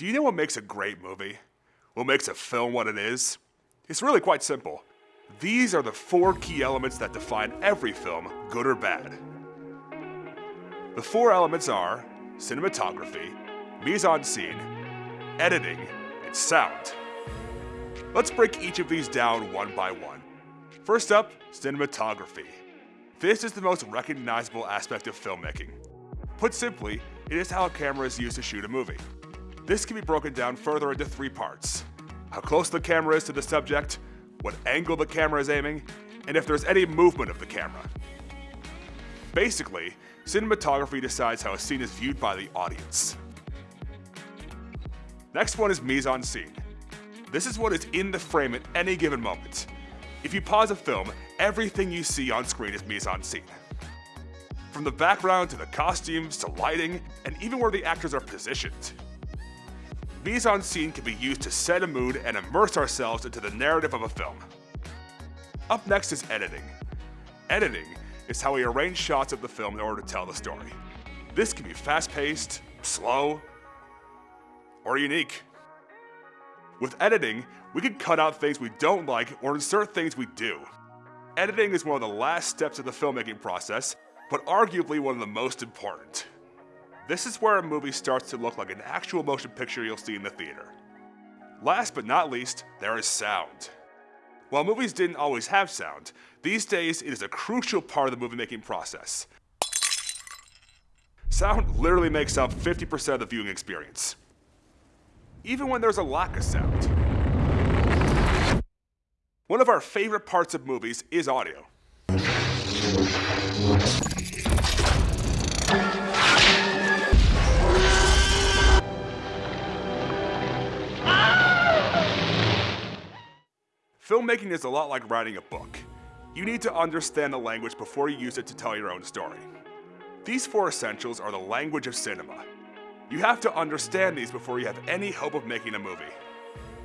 Do you know what makes a great movie? What makes a film what it is? It's really quite simple. These are the four key elements that define every film, good or bad. The four elements are cinematography, mise-en-scene, editing, and sound. Let's break each of these down one by one. First up, cinematography. This is the most recognizable aspect of filmmaking. Put simply, it is how a camera is used to shoot a movie. This can be broken down further into three parts. How close the camera is to the subject, what angle the camera is aiming, and if there's any movement of the camera. Basically, cinematography decides how a scene is viewed by the audience. Next one is mise-en-scene. This is what is in the frame at any given moment. If you pause a film, everything you see on screen is mise-en-scene. From the background to the costumes to lighting, and even where the actors are positioned. Mise-en-scene can be used to set a mood and immerse ourselves into the narrative of a film. Up next is editing. Editing is how we arrange shots of the film in order to tell the story. This can be fast-paced, slow, or unique. With editing, we can cut out things we don't like or insert things we do. Editing is one of the last steps of the filmmaking process, but arguably one of the most important. This is where a movie starts to look like an actual motion picture you'll see in the theater. Last but not least, there is sound. While movies didn't always have sound, these days it is a crucial part of the movie making process. Sound literally makes up 50% of the viewing experience. Even when there's a lack of sound. One of our favorite parts of movies is audio. Filmmaking is a lot like writing a book. You need to understand the language before you use it to tell your own story. These four essentials are the language of cinema. You have to understand these before you have any hope of making a movie.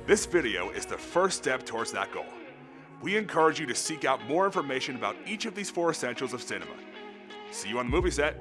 This video is the first step towards that goal. We encourage you to seek out more information about each of these four essentials of cinema. See you on the movie set.